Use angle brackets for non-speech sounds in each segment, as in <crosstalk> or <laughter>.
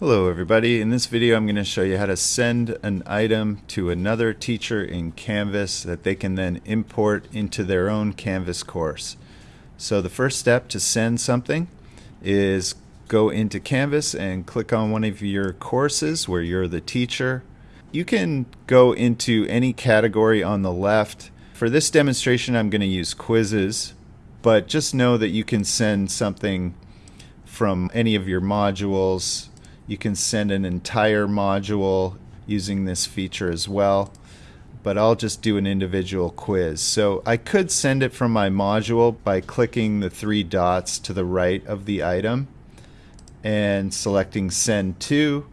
Hello everybody. In this video I'm going to show you how to send an item to another teacher in Canvas that they can then import into their own Canvas course. So the first step to send something is go into Canvas and click on one of your courses where you're the teacher. You can go into any category on the left. For this demonstration I'm going to use quizzes, but just know that you can send something from any of your modules. You can send an entire module using this feature as well, but I'll just do an individual quiz. So I could send it from my module by clicking the three dots to the right of the item and selecting send to.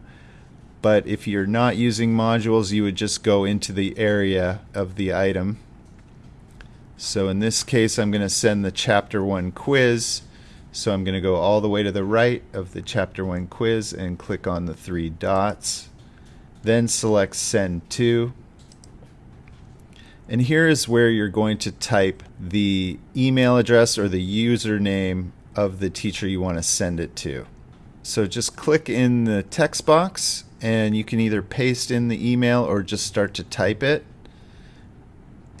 But if you're not using modules, you would just go into the area of the item. So in this case, I'm going to send the chapter one quiz so I'm going to go all the way to the right of the Chapter 1 quiz and click on the three dots. Then select Send To. And here is where you're going to type the email address or the username of the teacher you want to send it to. So just click in the text box and you can either paste in the email or just start to type it.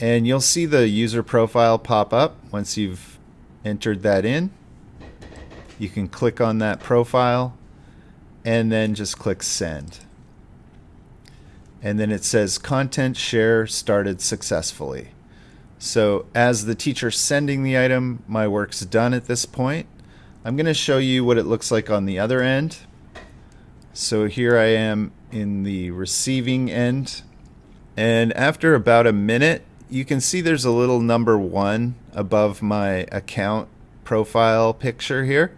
And you'll see the user profile pop up once you've entered that in you can click on that profile and then just click send. And then it says content share started successfully. So as the teacher sending the item, my work's done at this point. I'm going to show you what it looks like on the other end. So here I am in the receiving end. And after about a minute, you can see there's a little number one above my account profile picture here.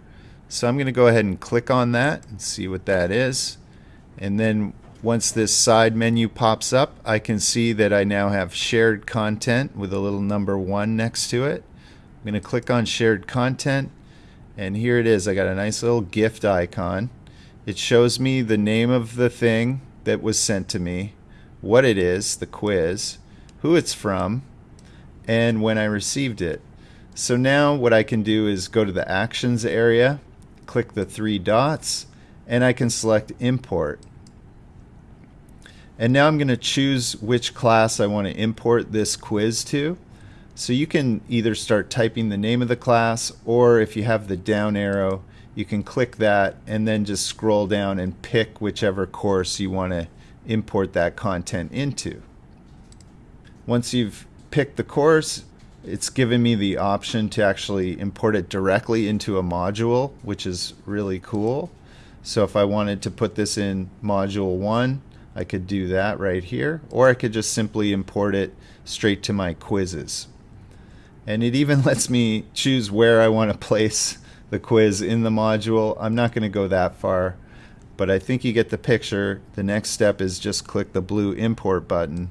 So I'm going to go ahead and click on that and see what that is. And then once this side menu pops up, I can see that I now have shared content with a little number one next to it. I'm going to click on shared content and here it is. I got a nice little gift icon. It shows me the name of the thing that was sent to me, what it is, the quiz, who it's from, and when I received it. So now what I can do is go to the actions area click the three dots and I can select import. And now I'm going to choose which class I want to import this quiz to. So you can either start typing the name of the class or if you have the down arrow you can click that and then just scroll down and pick whichever course you want to import that content into. Once you've picked the course it's given me the option to actually import it directly into a module, which is really cool. So if I wanted to put this in module one, I could do that right here, or I could just simply import it straight to my quizzes. And it even <laughs> lets me choose where I want to place the quiz in the module. I'm not going to go that far, but I think you get the picture. The next step is just click the blue import button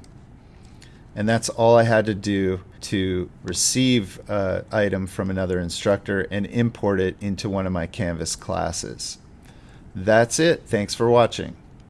and that's all I had to do to receive an item from another instructor and import it into one of my Canvas classes. That's it. Thanks for watching.